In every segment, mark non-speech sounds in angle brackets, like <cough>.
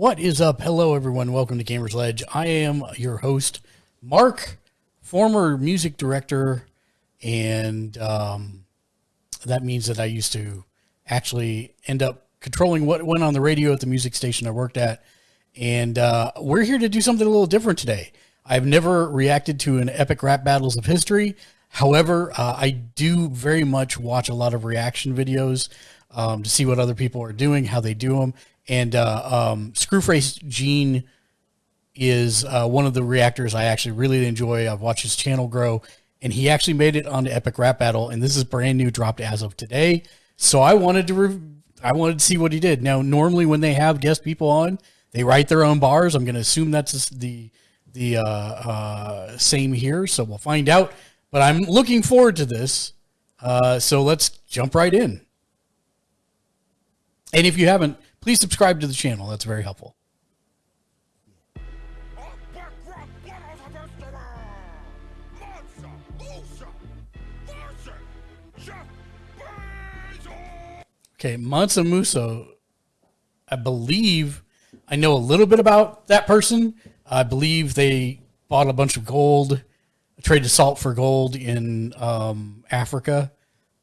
What is up? Hello, everyone. Welcome to Gamers Ledge. I am your host, Mark, former music director, and um, that means that I used to actually end up controlling what went on the radio at the music station I worked at. And uh, we're here to do something a little different today. I've never reacted to an epic rap battles of history. However, uh, I do very much watch a lot of reaction videos um, to see what other people are doing, how they do them. And uh, um, Scru Face Jean is uh, one of the reactors I actually really enjoy. I've watched his channel grow, and he actually made it onto Epic Rap Battle, and this is brand new, dropped as of today. So I wanted to, re- I wanted to see what he did. Now, normally when they have guest people on, they write their own bars. I'm going to assume that's the the uh, uh, same here. So we'll find out. But I'm looking forward to this. Uh, so let's jump right in. And if you haven't, please subscribe to the channel. That's very helpful. Okay, Mansa Musa, I believe I know a little bit about that person. I believe they bought a bunch of gold, traded salt for gold in um, Africa.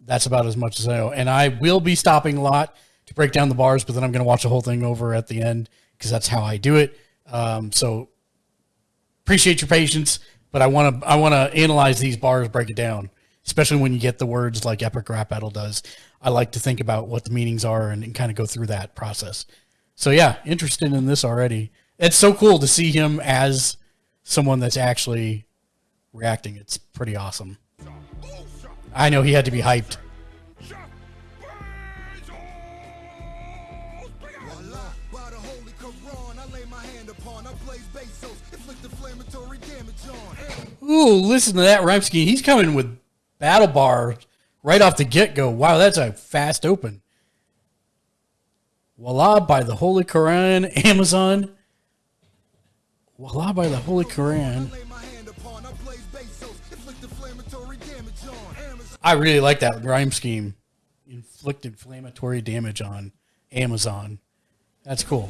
That's about as much as I know. And I will be stopping a lot to break down the bars, but then I'm going to watch the whole thing over at the end because that's how I do it. Um, so appreciate your patience, but I want to I want to analyze these bars, break it down, especially when you get the words like Epic Rap Battle does. I like to think about what the meanings are and, and kind of go through that process. So yeah, interested in this already. It's so cool to see him as someone that's actually reacting. It's pretty awesome. I know he had to be hyped. Ooh, listen to that rhyme scheme. He's coming with battle bar right off the get go. Wow, that's a fast open. Voila by the Holy Quran, Amazon. Voila by the Holy Quran. I really like that rhyme scheme. Inflict inflammatory damage on Amazon. That's cool.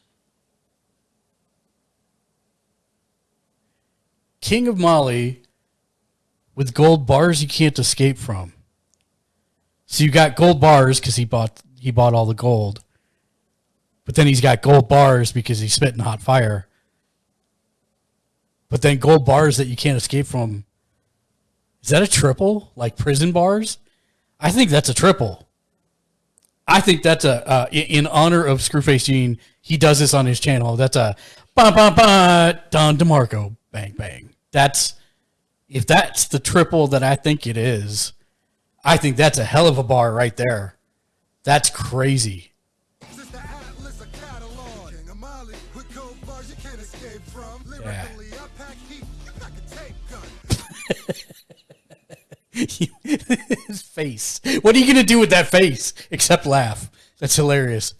King of Mali with gold bars you can't escape from. So you got gold bars because he bought he bought all the gold. But then he's got gold bars because he's spitting hot fire. But then gold bars that you can't escape from. Is that a triple? Like prison bars? I think that's a triple. I think that's a uh, in honor of Scru Face Jean. He does this on his channel. That's a ba ba ba Don DeMarco bang bang. That's if that's the triple that I think it is, I think that's a hell of a bar right there. That's crazy. Yeah. <laughs> His face. What are you going to do with that face except laugh? That's hilarious.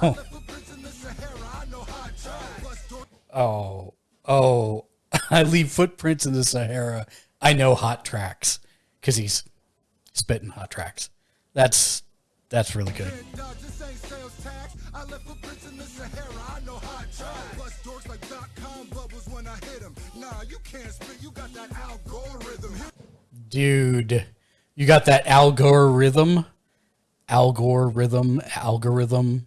<laughs> Oh. Oh, <laughs> I leave footprints in the Sahara. I know hot tracks because he's spitting hot tracks. That's that's really good. Dude, you got that algorithm, algorithm, algorithm.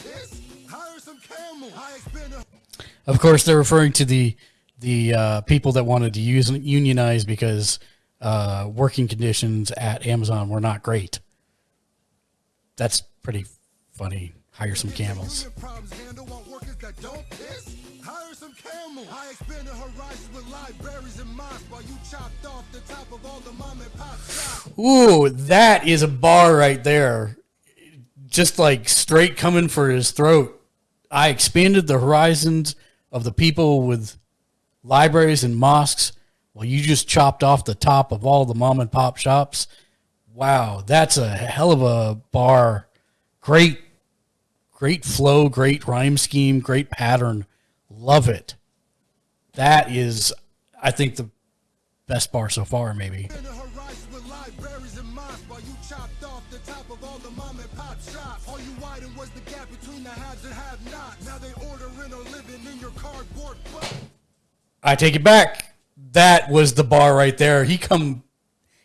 Of course, they're referring to the the uh, people that wanted to use unionize because uh, working conditions at Amazon were not great. That's pretty funny. Hire some camels. Ooh, that is a bar right there. Just like straight coming for his throat. I expanded the horizons of the people with libraries and mosques Well, you just chopped off the top of all the mom and pop shops. Wow, that's a hell of a bar. Great, great flow, great rhyme scheme, great pattern. Love it. That is, I think, the best bar so far, maybe. I take it back. That was the bar right there. He come,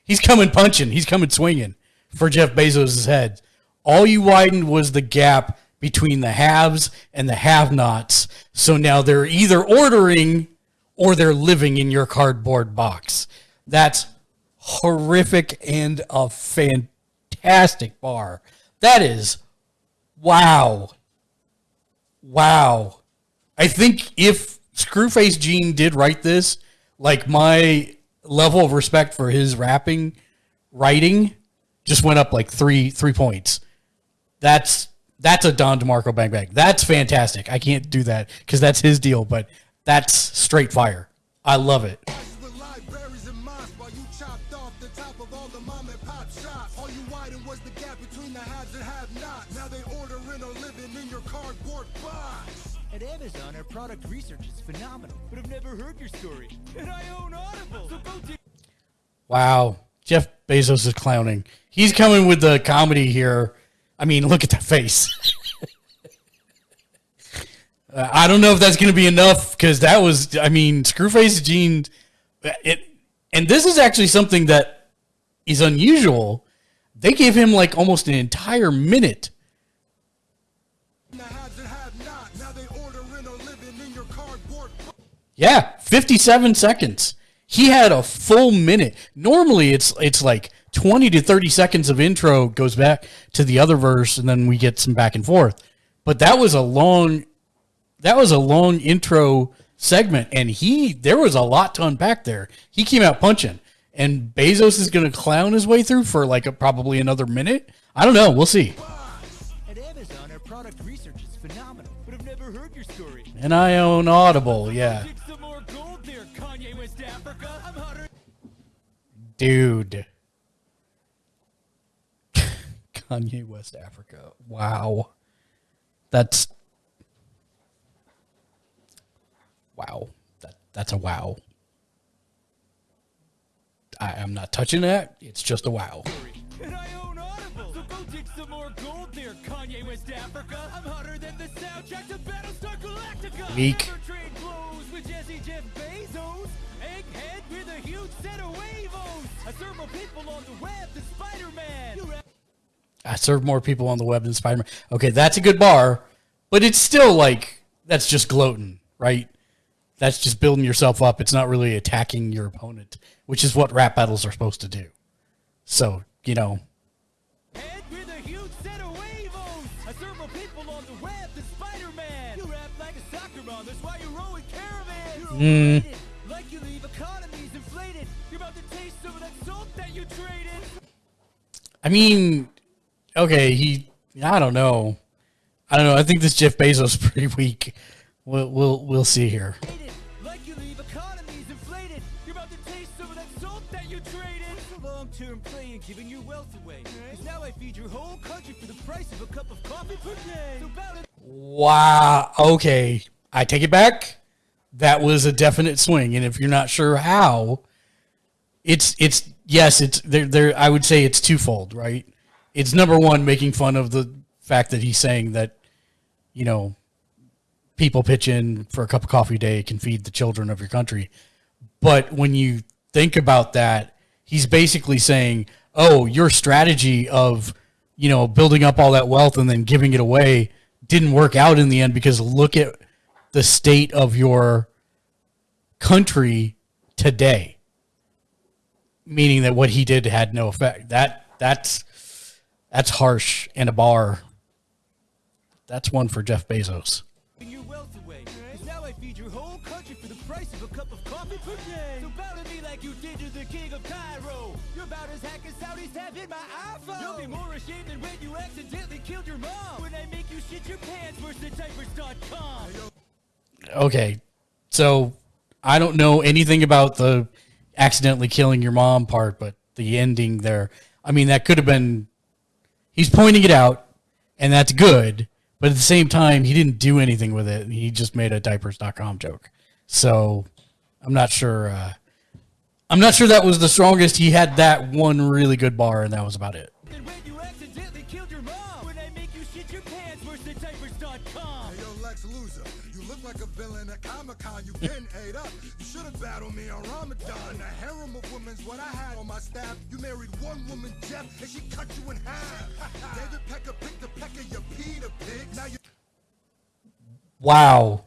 he's coming punching. He's coming swinging for Jeff Bezos' head. All you widened was the gap between the haves and the have-nots. So now they're either ordering or they're living in your cardboard box. That's horrific and a fantastic bar. That is wow. Wow. I think if Scru Face Jean did write this, like my level of respect for his rapping writing just went up like three three points. That's that's a Don DeMarco bang bang. That's fantastic. I can't do that because that's his deal, but that's straight fire. I love it. At Amazon, our product research is phenomenal, but I've never heard your story. And I own Audible, so go Wow. Jeff Bezos is clowning. He's coming with the comedy here I mean, look at that face. <laughs> uh, I don't know if that's going to be enough because that was, I mean, Scru Face Jean. It, and this is actually something that is unusual. They gave him like almost an entire minute. Yeah, 57 seconds. He had a full minute. Normally it's it's like 20 to 30 seconds of intro goes back to the other verse and then we get some back and forth. But that was a long that was a long intro segment and he there was a lot to unpack there. He came out punching and Bezos is going to clown his way through for like a, probably another minute. I don't know, we'll see. At Amazon our product research is phenomenal, but I've never heard your story. And I own Audible, yeah. Dude. <laughs> Kanye West Africa. Wow. That's wow. That that's a wow. I, am not touching that. It's just a wow. And I own Audible, so go dig some more gold there, Kanye West Africa. I'm hotter than the soundtrack to Battlestar Galactica. Weak. Egghead with a huge set of I serve more people on the web than Spider-Man. I serve more people on the web than Spider Man. Okay, that's a good bar, but it's still like that's just gloating, right? That's just building yourself up. It's not really attacking your opponent, which is what rap battles are supposed to do. So, you know. Mm. I mean, okay, he. I don't know. I don't know. I think this Jeff Bezos is pretty weak. We'll we'll we'll see here. long-term play and giving your wealth away. Because now I feed your whole country for the price of a cup of coffee per day. Wow. Okay. I take it back. That was a definite swing. And if you're not sure how, it's it's yes, it's there there I would say it's twofold, right? it's number one making fun of the fact that he's saying that you know people pitch in for a cup of coffee a day can feed the children of your country but when you think about that he's basically saying oh your strategy of you know building up all that wealth and then giving it away didn't work out in the end because look at the state of your country today. Meaning that what he did had no effect. That that's that's harsh and a bar. That's one for Jeff Bezos. your wealth away. 'Cause now I feed your whole country for the price of a cup of coffee per day. So bow to me like you did to the king of Cairo. You're about as hack as Saudis have my iPhone. You'll be more ashamed than when you accidentally killed your mom. When I make you shit your pants, worse diapers.com. Okay, so I don't know anything about the accidentally killing your mom part, but the ending there. I mean, that could have been. He's pointing it out, and that's good. But at the same time, he didn't do anything with it. He just made a diapers.com joke. So I'm not sure. Uh, I'm not sure that was the strongest. He had that one really good bar, and that was about it. At Comic Con. You been ate up. You should have battled me on Ramadan. A harem of women's what I had on my staff. You married one woman, Jeff, and she cut you in half. <laughs> David Pecker picked the pecker, you Peter Pig. Now you Wow.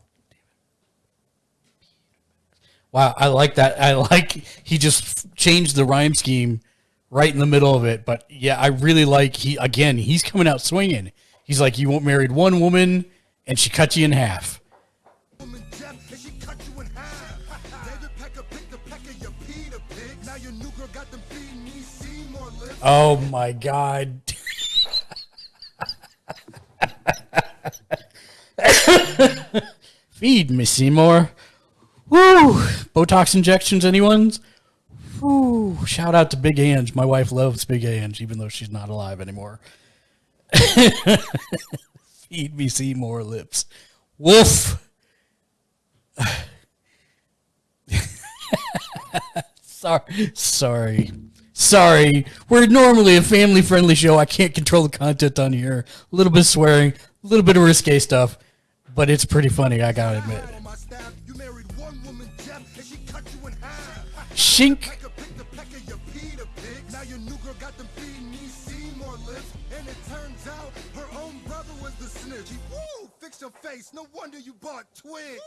Wow, I like that. I like he just changed the rhyme scheme right in the middle of it. But yeah, I really like he again. He's coming out swinging. He's like, you married one woman and she cut you in half. Oh my god. Feed me, Seymour. Woo! Botox injections, anyone's? Woo! Shout out to Big Ang. My wife loves Big Ang, even though she's not alive anymore. <laughs> Feed me Seymour lips. Woof! <laughs> sorry, sorry, sorry. We're normally a family-friendly show. I can't control the content on here. A little bit of swearing, a little bit of risque stuff, but it's pretty funny. I gotta admit. Shink. No wonder you bought <laughs> Twitch.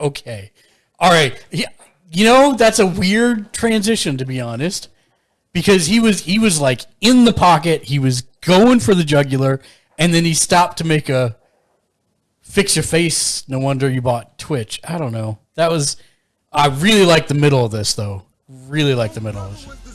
Okay. All right. Yeah. You know, that's a weird transition to be honest. Because he was he was like in the pocket, he was going for the jugular, and then he stopped to make a fix your face. No wonder you bought Twitch. I don't know. That was I really like the middle of this though. Really like the middle of this.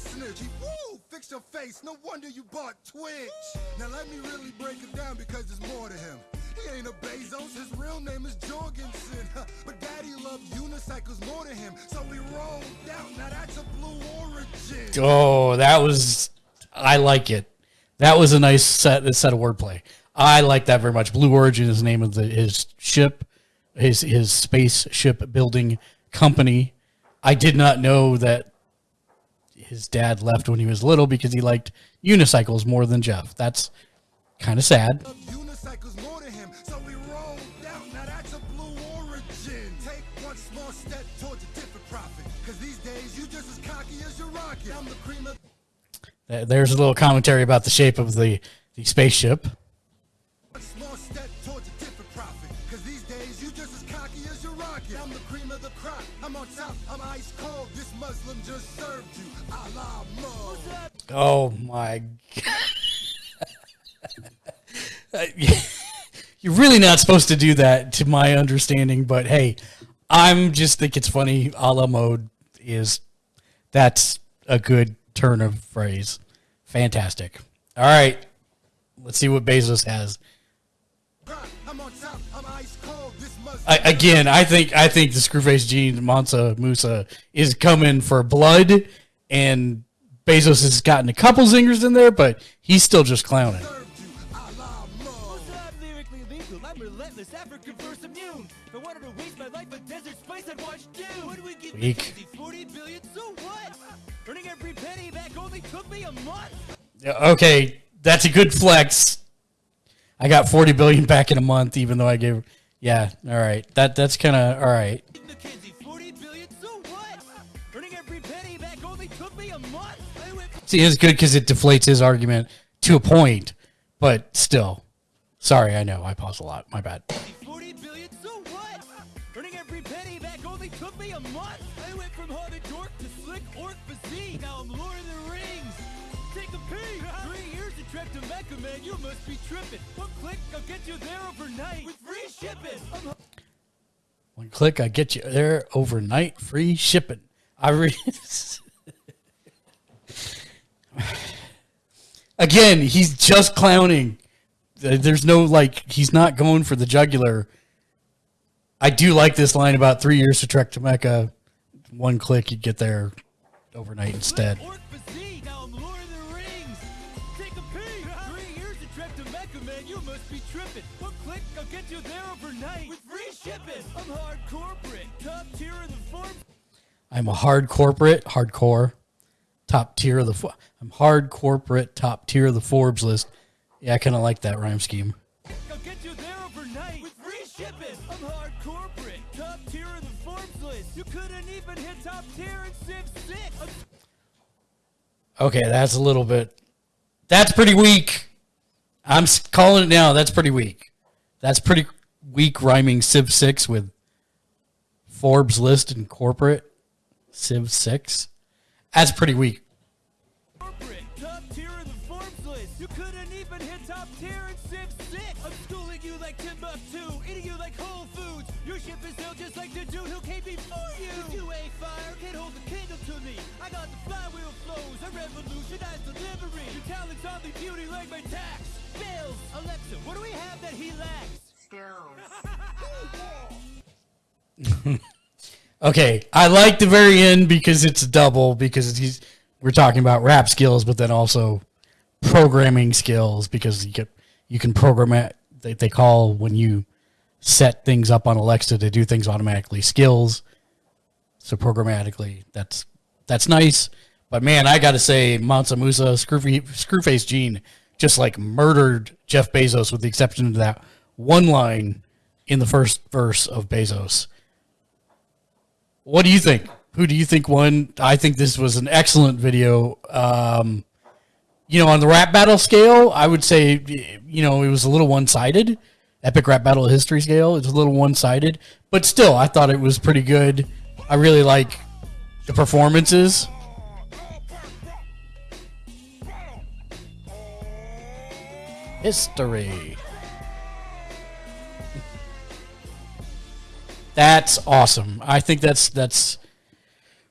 No wonder you bought Twitch. Now let me really break it down because there's more to him. He ain't a Bezos. His real name is Jorgensen. But daddy loved unicycles more to him. So he rolled out. Now that's a blue origin. Oh, that was I like it. That was a nice set set of wordplay. I like that very much. Blue Origin is the name of the, his ship, his his spaceship building company. I did not know that his dad left when he was little because he liked unicycles more than Jeff. That's kind of sad. Uh, there's a little commentary about the shape of the, the spaceship. One small step towards a different profit. Cause these days you just as cocky as your rocket. I'm the cream of the crop. I'm on top. I'm ice cold. This Muslim just served you. Allah Mo. Oh my god. <laughs> Uh, You're really not supposed to do that to my understanding, but hey, I'm just think it's funny. A la mode is that's a good turn of phrase. Fantastic. All right. Let's see what Bezos has. I, again, I think I think the Scru Face Jean Mansa Musa is coming for blood, and Bezos has gotten a couple zingers in there, but he's still just clowning. Weak. Earning every penny back only took me a month. Yeah, Okay, that's a good flex. I got forty billion back in a month, even though I gave. Yeah, all right. That that's kind of all right. Mackenzie, 40 billion, so what? Earning every penny back only took me a month. See, it's good because it deflates his argument to a point, but still, Sorry, I know I pause a lot. My bad. 40 billion, so what? Earning every penny back only took me a month. Physique. Now I'm Lord of the Rings. Take a peek. <laughs> Three years to trek to Mecca, man. You must be tripping. One click, I'll get you there overnight with free shipping. I'm One click, I get you there overnight, free shipping. I re- <laughs> again, he's just clowning. There's no like, he's not going for the jugular. I do like this line about three years to trek to Mecca. One click, you get there overnight instead. Of man. You must be tripping. One click, I'll get you there overnight with free shipping. I'm hard corporate, top tier in the form. I'm a hard corporate, hardcore, top tier of the. I'm hard corporate, top tier of the Forbes list. Yeah, I kind of like that rhyme scheme. You couldn't even hit top tier in Civ 6. Okay, that's a little bit. That's pretty weak. I'm calling it now. That's pretty weak. That's pretty weak rhyming Civ 6 with Forbes list and corporate Civ 6. That's pretty weak. Revolutionize delivery. Your talent's beauty like my tax. Bills, Alexa, what do we have that he lacks? <laughs> Okay, I like the very end because it's double because he's we're talking about rap skills, but then also programming skills because you get you can program it. They, they call when you set things up on Alexa to do things automatically skills. So programmatically, that's that's nice. But man, I got to say, Mansa Musa, Screwfa- Scru Face Jean, just like murdered Jeff Bezos, with the exception of that one line in the first verse of Bezos. What do you think? Who do you think won? I think this was an excellent video. Um, you know, on the rap battle scale, I would say, you know, it was a little one sided. Epic rap battle history scale, it's a little one sided, but still, I thought it was pretty good. I really like the performances. History. That's awesome. I think that's that's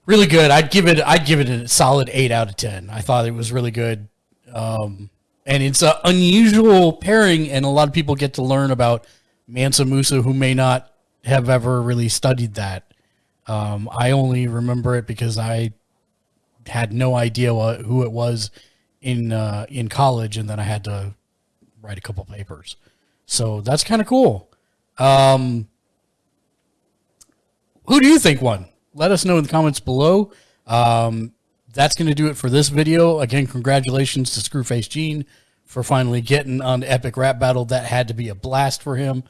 really good. I'd give it I'd give it a solid eight out of ten. I thought it was really good, um, and it's an unusual pairing, and a lot of people get to learn about Mansa Musa who may not have ever really studied that. Um, I only remember it because I had no idea what, who it was in uh, in college, and then I had to write a couple papers. So that's kind of cool. Um, who do you think won? Let us know in the comments below. Um, that's going to do it for this video. Again, congratulations to Scru Face Jean for finally getting on Epic Rap Battle. That had to be a blast for him.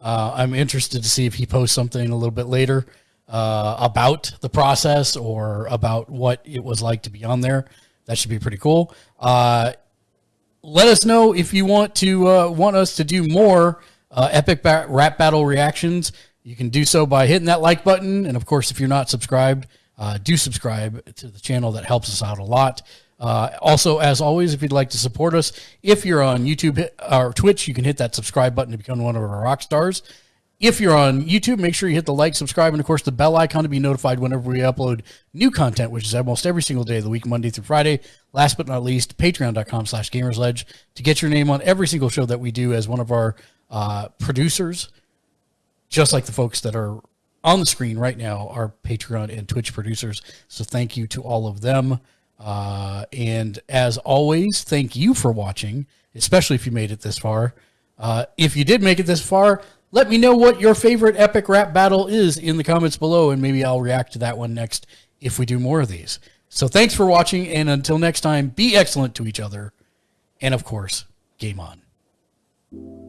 Uh, I'm interested to see if he posts something a little bit later uh, about the process or about what it was like to be on there. That should be pretty cool. Uh, let us know if you want to uh, want us to do more uh, epic ba- rap battle reactions. You can do so by hitting that like button, and of course, if you're not subscribed, uh, do subscribe to the channel. That helps us out a lot. Uh, also, as always, if you'd like to support us, if you're on YouTube or Twitch, you can hit that subscribe button to become one of our rock stars. If you're on YouTube, make sure you hit the like, subscribe, and of course the bell icon to be notified whenever we upload new content, which is almost every single day of the week, Monday through Friday. Last but not least, patreon.com slash gamersledge to get your name on every single show that we do as one of our uh, producers, just like the folks that are on the screen right now are Patreon and Twitch producers. So thank you to all of them. Uh, and as always, thank you for watching, especially if you made it this far. Uh, if you did make it this far, let me know what your favorite epic rap battle is in the comments below, and maybe I'll react to that one next if we do more of these. So thanks for watching, and until next time, be excellent to each other, and of course, game on.